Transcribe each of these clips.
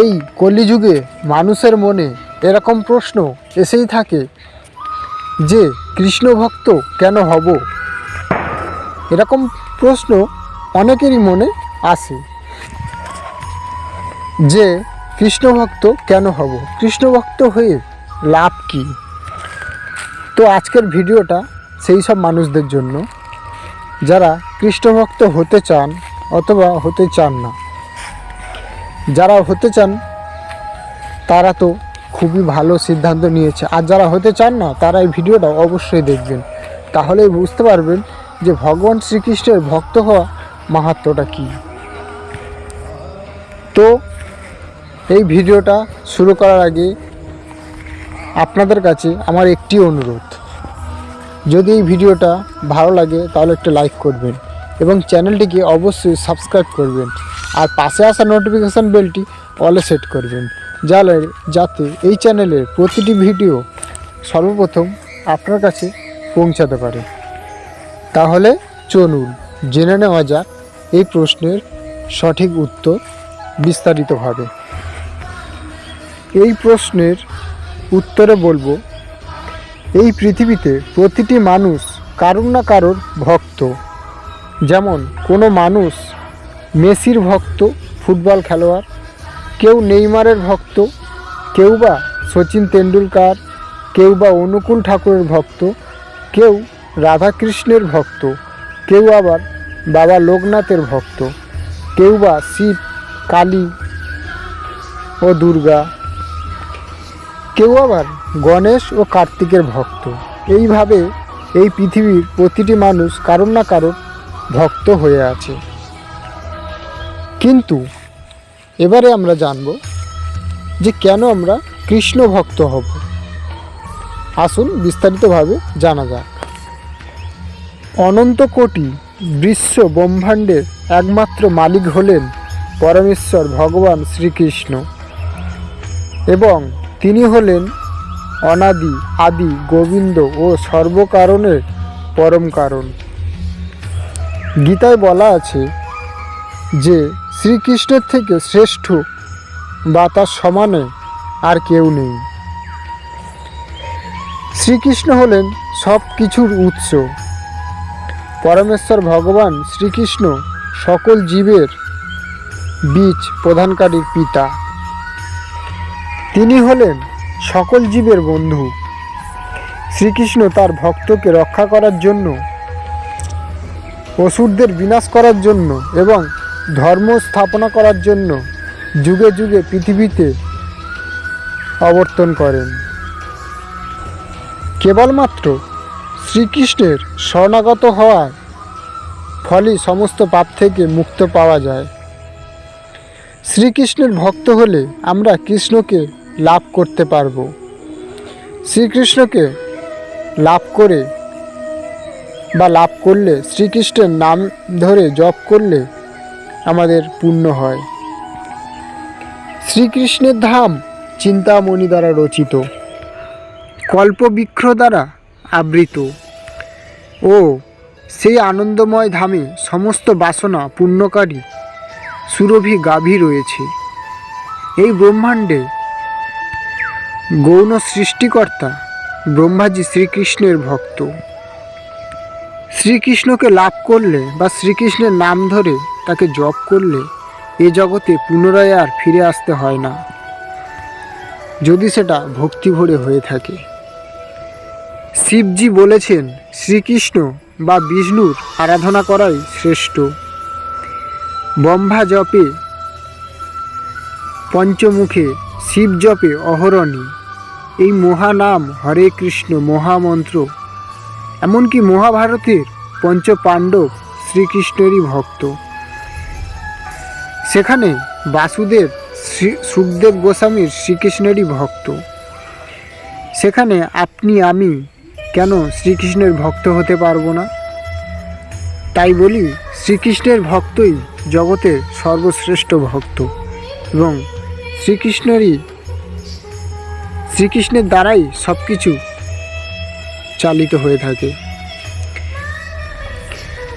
এই কলিযুগে মানুষের মনে এরকম প্রশ্ন এসেই থাকে যে, কৃষ্ণ ভক্ত কেন হব? এরকম প্রশ্ন অনেকেরই মনে আসে যে, কৃষ্ণ ভক্ত কেন হব? কৃষ্ণ ভক্ত হয়ে লাভ কি? তো আজকের ভিডিওটা সেই সব মানুষদের জন্য। যারা কৃষ্ণ ভক্ত হতে চান অথবা হতে চান না যারা হতে চান, তারা তো খুবই ভালো সিদ্ধান্ত নিয়েছে। আর যারা হতে চান না, তারা এই ভিডিওটা অবশ্যই দেখবেন। তাহলেই বুঝতে পারবেন যে ভগবান শ্রীকৃষ্ণের ভক্ত হওয়া মাহাত্ম্যটা কী। তো, এই ভিডিওটা শুরু করার আগে আপনাদের কাছে আমার একটি অনুরোধ। যদি এই ভিডিওটা ভালো লাগে, তাহলে একটা লাইক করবেন এবং চ্যানেলটিকে অবশ্যই সাবস্ক্রাইব করবেন। আর পাশে আসা নোটিফিকেশান বেলটি অলে সেট করবেন। যাতে যাতে এই চ্যানেলের প্রতিটি ভিডিও সর্বপ্রথম আপনার কাছে পৌঁছাতে পারে। তাহলে চলুন জেনে নেওয়া যাক এই প্রশ্নের সঠিক উত্তর বিস্তারিতভাবে। এই প্রশ্নের উত্তরে বলব, এই পৃথিবীতে প্রতিটি মানুষ কারুর না কারোর ভক্ত। যেমন কোনো মানুষ মেসির ভক্ত, ফুটবল খেলোয়াড়, কেউ নেইমারের ভক্ত, কেউ বা সচিন তেন্ডুলকার, কেউ বা অনুকূল ঠাকুরের ভক্ত, কেউ রাধাকৃষ্ণের ভক্ত, কেউ আবার বাবা লোকনাথের ভক্ত, কেউ বা শিব, কালী ও দুর্গা, কেউ আবার গণেশ ও কার্তিকের ভক্ত। এইভাবে এই পৃথিবীর প্রতিটি মানুষ কারোর না কারোর ভক্ত হয়ে আছে। কিন্তু এবারে আমরা জানব যে কেন আমরা কৃষ্ণ ভক্ত হব। আসুন বিস্তারিতভাবে জানা যাক। অনন্ত কোটি বিশ্ব ব্রহ্মাণ্ডের একমাত্র মালিক হলেন পরমেশ্বর ভগবান শ্রীকৃষ্ণ এবং তিনি হলেন অনাদি, আদি, গোবিন্দ ও সর্বকারণের পরম কারণ। গীতায় বলা আছে যে শ্রীকৃষ্ণের থেকে শ্রেষ্ঠ বা তার সমানে আর কেউ নেই। শ্রীকৃষ্ণ হলেন সব কিছুর উৎস। পরমেশ্বর ভগবান শ্রীকৃষ্ণ সকল জীবের বীজ প্রধানকারীর পিতা। তিনি হলেন সকল জীবের বন্ধু। শ্রীকৃষ্ণ তার ভক্তকে রক্ষা করার জন্য, অসুরদের বিনাশ করার জন্য এবং ধর্ম স্থাপনা করার জন্য যুগে যুগে পৃথিবীতে অবর্তন করেন। কেবলমাত্র শ্রীকৃষ্ণের শরণাগত হওয়ার ফলেই সমস্ত পাপ থেকে মুক্ত পাওয়া যায়। শ্রীকৃষ্ণের ভক্ত হলে আমরা কৃষ্ণকে লাভ করতে পারব। শ্রীকৃষ্ণকে লাভ করে বা লাভ করলে শ্রীকৃষ্ণের নাম ধরে জপ করলে আমাদের পূর্ণ হয়। শ্রীকৃষ্ণের ধাম চিন্তামণি দ্বারা রচিত। কল্পবৃক্ষ দ্বারা আবৃত। ও, সেই আনন্দময় ধামে সমস্ত বাসনা পূর্ণকারী সুরভি গাভী রয়েছে। এই ব্রহ্মাণ্ডে গৌণ সৃষ্টিকর্তা ব্রহ্মাজি শ্রীকৃষ্ণের ভক্ত। শ্রীকৃষ্ণকে লাভ করলে বা শ্রীকৃষ্ণের নাম ধরে তাকে জপ করলে এ জগতে পুনরায় আর ফিরে আসতে হয় না। যদি সেটা ভক্তি ভরে হয়ে থাকে। শিবজি বলেছেন, শ্রীকৃষ্ণ বা বিষ্ণুর আরাধনা করাই শ্রেষ্ঠ। ব্রহ্মা জপে, পঞ্চমুখে শিব জপে অহরণী। এই মহানাম হরে কৃষ্ণ মহামন্ত্র। এমনকি মহাভারতের পঞ্চপাণ্ডব শ্রীকৃষ্ণেরই ভক্ত। সেখানে বাসুদেব শ্রী, সুখদেব গোস্বামীর শ্রীকৃষ্ণেরই ভক্ত। সেখানে আপনি, আমি কেন শ্রীকৃষ্ণের ভক্ত হতে পারব না? তাই বলি, শ্রীকৃষ্ণের ভক্তই জগতের সর্বশ্রেষ্ঠ ভক্ত এবং শ্রীকৃষ্ণেরই, শ্রীকৃষ্ণের দ্বারাই সব কিছু চালিত হয়ে থাকে।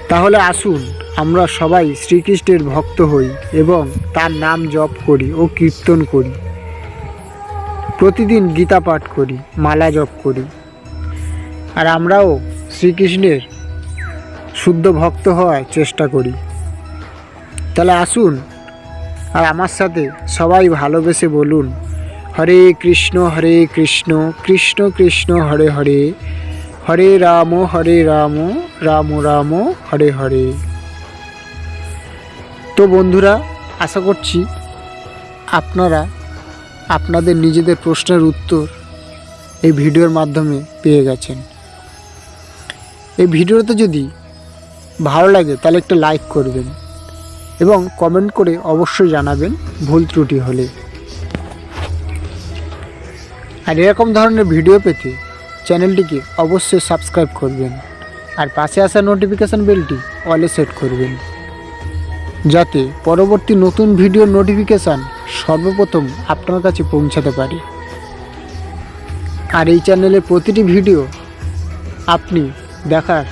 তাহলে আসুন, আমরা সবাই শ্রীকৃষ্ণের ভক্ত হই এবং তার নাম জপ করি ও কীর্তন করি। প্রতিদিন গীতা পাঠ করি, মালা জপ করি। আর আমরাও শ্রীকৃষ্ণের শুদ্ধ ভক্ত হওয়ার চেষ্টা করি। তাহলে আসুন আর আমার সাথে সবাই ভালোবেসে বলুন, হরে কৃষ্ণ হরে কৃষ্ণ কৃষ্ণ কৃষ্ণ, হরে হরে। হরে রাম হরে রাম রাম রাম, হরে হরে। তো বন্ধুরা, আশা করছি আপনারা আপনাদের নিজেদের প্রশ্নের উত্তর এই ভিডিওর মাধ্যমে পেয়ে গেছেন। এই ভিডিওতে যদি ভালো লাগে, তাহলে একটা লাইক করবেন এবং কমেন্ট করে অবশ্যই জানাবেন ভুল ত্রুটি হলে। আর এরকম ধরনের ভিডিও পেতে চ্যানেলটিকে অবশ্যই সাবস্ক্রাইব করবেন আর পাশে আসা নোটিফিকেশান বেলটি অলে সেট করবেন। যাতে পরবর্তী নতুন ভিডিওর নোটিফিকেশান সর্বপ্রথম আপনার কাছে পৌঁছাতে পারে। আর এই চ্যানেলের প্রতিটি ভিডিও আপনি দেখার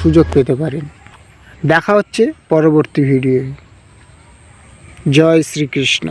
সুযোগ পেতে পারেন। দেখা হচ্ছে পরবর্তী ভিডিওয়। জয় শ্রীকৃষ্ণ।